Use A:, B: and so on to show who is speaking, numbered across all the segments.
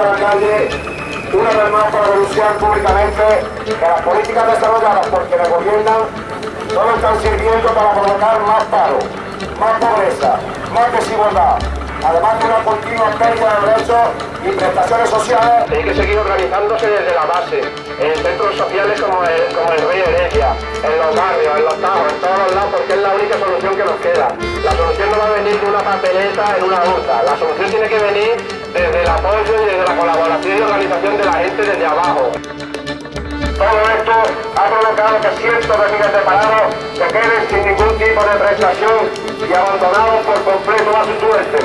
A: a la calle una vez más para denunciar públicamente que las políticas desarrolladas por quienes gobiernan solo están sirviendo para provocar más paro, más pobreza, más desigualdad, además de una continua pérdida de derechos y prestaciones sociales. Hay que seguir organizándose desde la base, en centros sociales como el, como el Rey Heredia, en los barrios, en los tajos, en todos los lados, porque es la única solución que nos queda. La solución no va a venir de una papeleta en una urna, la solución tiene que venir desde el apoyo y desde la colaboración y organización de la gente desde abajo. Todo esto ha provocado que cientos de miles de parados se queden sin ningún tipo de prestación y abandonados por completo a su suerte.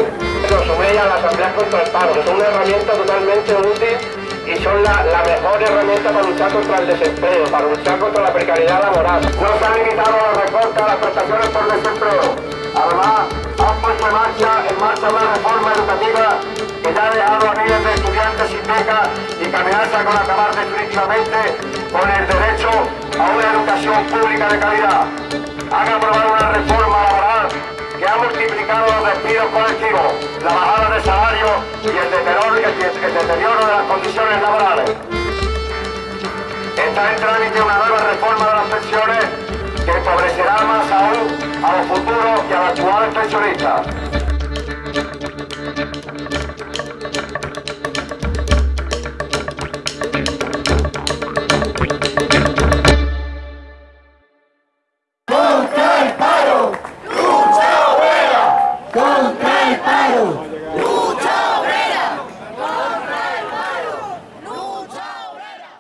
A: Nos suméis a la Asamblea contra el Paro, que son una herramienta totalmente útil y son la, la mejor herramienta para luchar contra el desempleo, para luchar contra la precariedad laboral. No se han limitado los recortes a las prestaciones por desempleo. Además, han puesto en marcha, en marcha una reforma educativa ha dejado a miles de estudiantes sin beca y amenaza con acabar definitivamente con el derecho a una educación pública de calidad. Han aprobado una reforma laboral que ha multiplicado los despidos colectivos, la bajada de salarios y el deterioro, el, el deterioro de las condiciones laborales. Está en trámite una nueva reforma de las pensiones que empobrecerá más aún a los futuros y a los actuales pensionistas.
B: ¡Contra el paro! ¡Lucha obrera! ¡Contra el paro! ¡Lucha obrera!